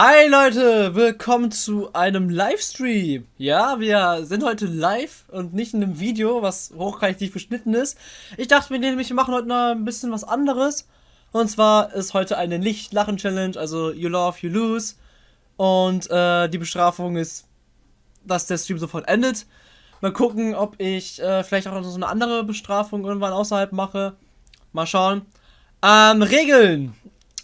Hi Leute, willkommen zu einem Livestream. Ja, wir sind heute live und nicht in einem Video, was hochqualitativ geschnitten ist. Ich dachte mir nämlich, wir machen heute noch ein bisschen was anderes. Und zwar ist heute eine Nicht-Lachen-Challenge, also You Love, You Lose. Und äh, die Bestrafung ist, dass der Stream sofort endet. Mal gucken, ob ich äh, vielleicht auch noch so eine andere Bestrafung irgendwann außerhalb mache. Mal schauen. Ähm, Regeln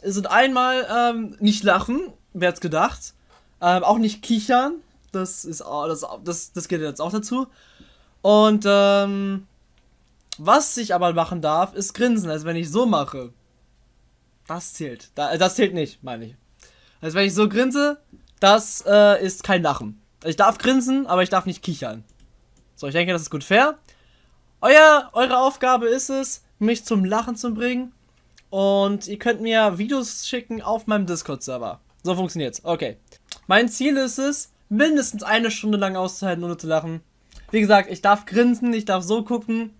sind einmal ähm, nicht lachen, wer hat's gedacht. Ähm, auch nicht kichern. Das ist das, das, das geht jetzt auch dazu. Und ähm, was ich aber machen darf, ist grinsen. Also wenn ich so mache, das zählt. Das zählt nicht, meine ich. Also wenn ich so grinse, das äh, ist kein Lachen. Ich darf grinsen, aber ich darf nicht kichern. So, ich denke, das ist gut fair. Euer, eure Aufgabe ist es, mich zum Lachen zu bringen. Und ihr könnt mir Videos schicken auf meinem Discord-Server. So funktioniert's. Okay. Mein Ziel ist es, mindestens eine Stunde lang auszuhalten, ohne zu lachen. Wie gesagt, ich darf grinsen, ich darf so gucken.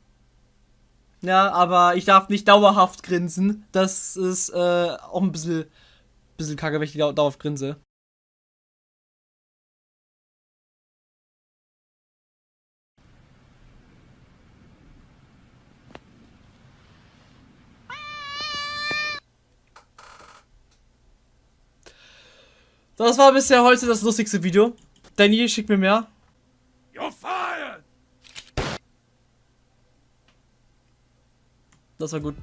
Ja, aber ich darf nicht dauerhaft grinsen. Das ist äh, auch ein bisschen, bisschen kacke, wenn ich dauerhaft grinse. Das war bisher heute das lustigste Video. Danny, schick mir mehr. You're fired! Das war gut.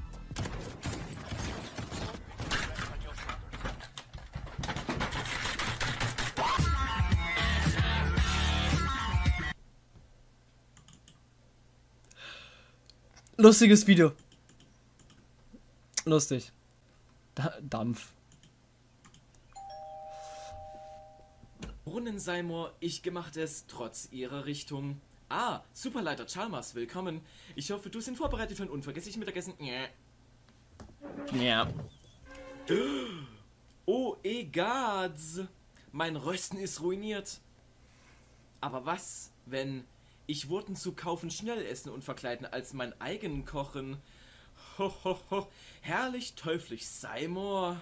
Lustiges Video. Lustig. Da Dampf. Brunnenseimer, ich gemacht es trotz ihrer Richtung. Ah, Superleiter Chalmers, willkommen. Ich hoffe, du sind vorbereitet für ein unvergessliches Mittagessen. Ja. Ja. Oh, egads. Mein Rösten ist ruiniert. Aber was, wenn ich Wurden zu kaufen schnell essen und verkleiden als mein eigen kochen? Ho, ho, ho. Herrlich teuflisch Seymour.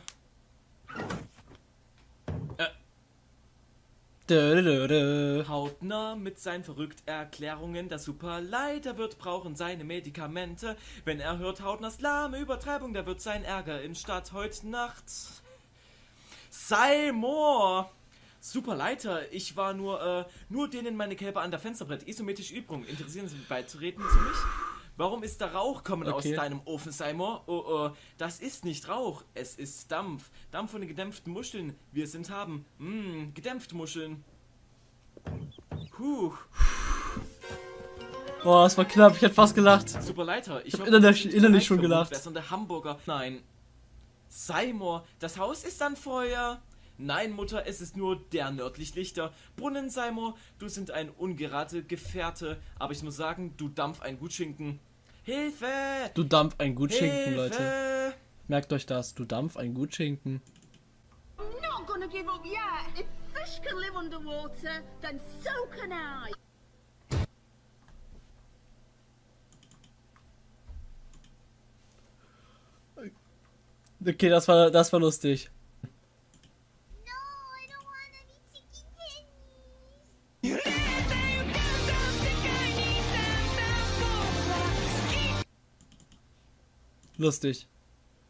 Hautnah mit seinen verrückten Erklärungen. Der Superleiter wird brauchen seine Medikamente. Wenn er hört Hautnahs lahme Übertreibung, da wird sein Ärger in Stadt heute Nacht. Seymour! Superleiter, ich war nur, äh, nur denen meine Kälber an der Fensterbrett. Isometrische Übung. Interessieren Sie sich beizutreten zu mich? Warum ist da Rauch kommen okay. aus deinem Ofen, Seymour? Oh, oh, das ist nicht Rauch, es ist Dampf. Dampf von den gedämpften Muscheln. Wir sind haben. Mmm, gedämpfte Muscheln. Puh. Boah, das war knapp. Ich hätte fast gelacht. Super Leiter. Ich, ich hab innerlich, innerlich schon gelacht. Der Hamburger. Nein. Seymour, das Haus ist an Feuer. Nein, Mutter, es ist nur der nördlich Lichter. Brunnen, Seymour, du sind ein ungerate Gefährte. Aber ich muss sagen, du dampf ein Gutschinken. Hilfe! Du Dampf ein Gutschinken, Leute. Merkt euch das, du Dampf ein Gutschinken. Not gonna give up yet. If fish can live underwater, then so can I. Okay, das war das war lustig. Lustig.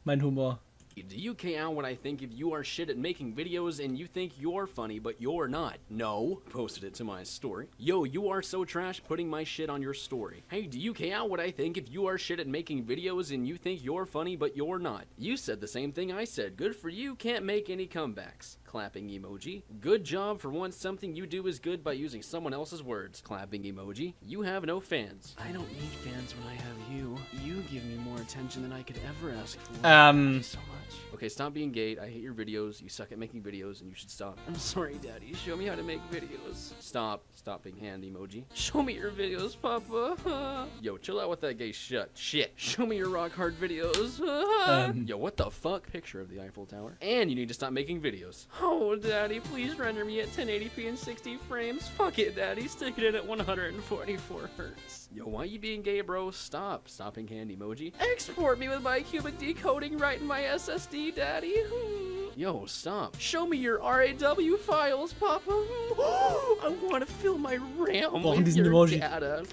Mein Humor. Do you count what I think if you are shit at making videos and you think you're funny but you're not? No. Posted it to my story. Yo, you are so trash putting my shit on your story. Hey, do you count what I think if you are shit at making videos and you think you're funny but you're not? You said the same thing I said. Good for you, can't make any comebacks. Clapping emoji. Good job for once something you do is good by using someone else's words. Clapping emoji. You have no fans. I don't need fans when I have you. You give me more attention than I could ever ask for. Um. so much. Okay, stop being gay. I hate your videos. You suck at making videos and you should stop. I'm sorry, Daddy. Show me how to make videos. Stop. Stop being hand emoji. Show me your videos, Papa. Yo, chill out with that gay shit. Shit. Show me your rock hard videos. um. Yo, what the fuck? Picture of the Eiffel Tower. And you need to stop making videos. Oh, Daddy, please render me at 1080p and 60 frames. Fuck it, Daddy. Stick it in at 144 hertz. Yo, why you being gay, bro? Stop. Stopping hand emoji. Export me with my cubic decoding right in my SSD, Daddy. Hmm. Yo, stop. Show me your RAW files, Papa. Hmm. I want to fill my RAM with your data.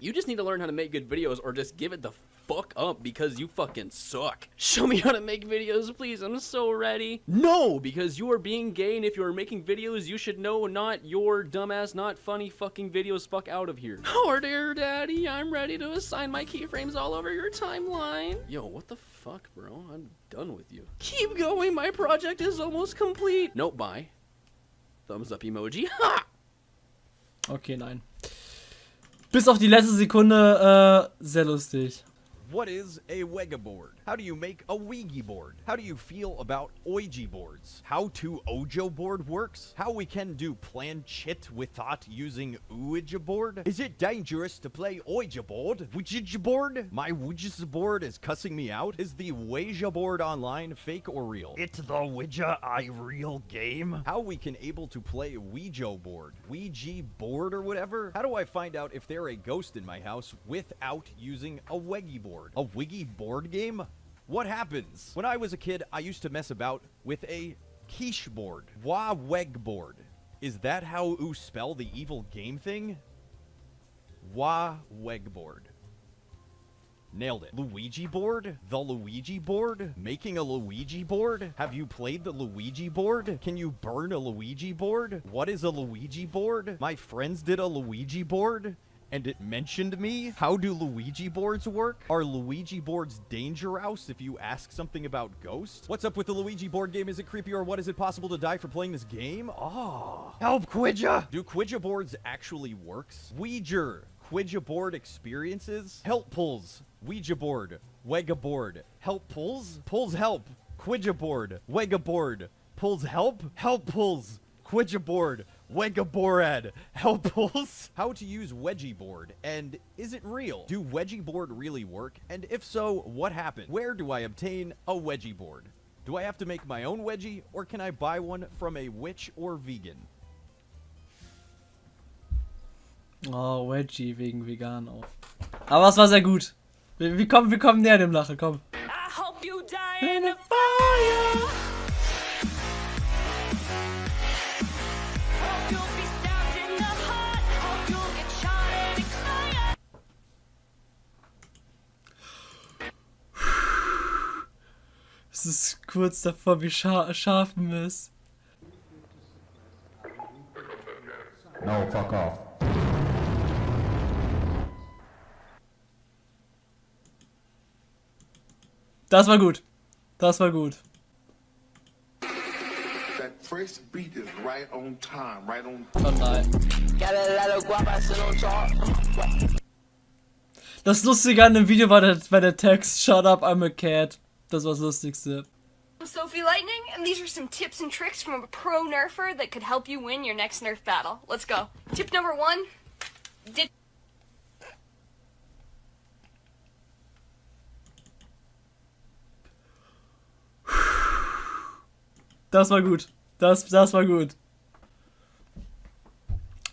You just need to learn how to make good videos or just give it the fuck up because you fucking suck. Show me how to make videos, please. I'm so ready. No, because you are being gay, and if you are making videos, you should know not your dumbass, not funny fucking videos. Fuck out of here. Oh, dear daddy, I'm ready to assign my keyframes all over your timeline. Yo, what the fuck, bro? I'm done with you. Keep going, my project is almost complete. Nope, bye. Thumbs up emoji. Ha! Okay, nein. Bis auf die letzte Sekunde äh, sehr lustig. What is a Wega board? How do you make a Ouija board? How do you feel about Ouija boards? How to Ojo board works? How we can do planchette without using Ouija board? Is it dangerous to play Ouija board? Ouija board? My Ouija board is cussing me out? Is the Ouija board online fake or real? It's the Ouija I real game? How we can able to play Ouija board? Ouija board or whatever? How do I find out if they're a ghost in my house without using a Weggy board? A Wiggy board game? What happens? When I was a kid, I used to mess about with a quiche board. Wa weg board. Is that how you spell the evil game thing? Wa weg board. Nailed it. Luigi board? The Luigi board? Making a Luigi board? Have you played the Luigi board? Can you burn a Luigi board? What is a Luigi board? My friends did a Luigi board and it mentioned me. How do Luigi boards work? Are Luigi boards dangerous if you ask something about ghosts? What's up with the Luigi board game? Is it creepy or what? Is it possible to die for playing this game? Oh. Help, Quidja! Do Quidja boards actually works? Ouija. Quidja board experiences? Help pulls. Ouija board. Wega board. Help pulls? Pulls help. Quidja board. Wega board. Pulls help? Help pulls. Quidja board. Wegaborad. Helples. How to use Wedgie board, and is it real? Do Wedgie board really work? And if so, what happened? Where do I obtain a Wedgie board? Do I have to make my own Wedgie, or can I buy one from a witch or vegan? Oh, Wedgie wegen vegan auch. Aber es war sehr gut. Wir, wir, kommen, wir kommen näher dem Lachen, komm. Es ist kurz davor, wie scha scharfen ist. No, fuck off. Das war gut. Das war gut. first beat is right on time, right on Oh nein. Das Lustige an dem Video war der, war der Text Shut up, I'm a cat. Das war das Lustigste. Sophie Lightning, and these are some tips and tricks from a pro nerfer that could help you win your next nerf battle. Let's go. Tip number one. Did Das war gut. Das, das war gut.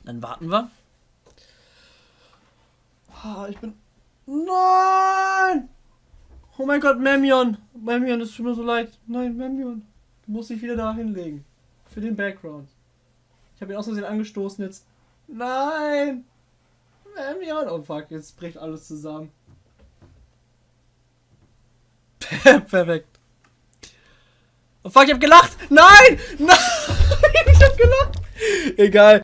Dann warten wir. Ah, ich bin... Nein! Oh mein Gott, Memion. Memion, es tut mir so leid. Nein, Memion. Du musst dich wieder da hinlegen. Für den Background. Ich habe ihn aus Versehen angestoßen jetzt. Nein! Memion. Oh fuck, jetzt bricht alles zusammen. Perfekt. Oh fuck, ich hab gelacht! Nein! Nein! ich hab gelacht! Egal.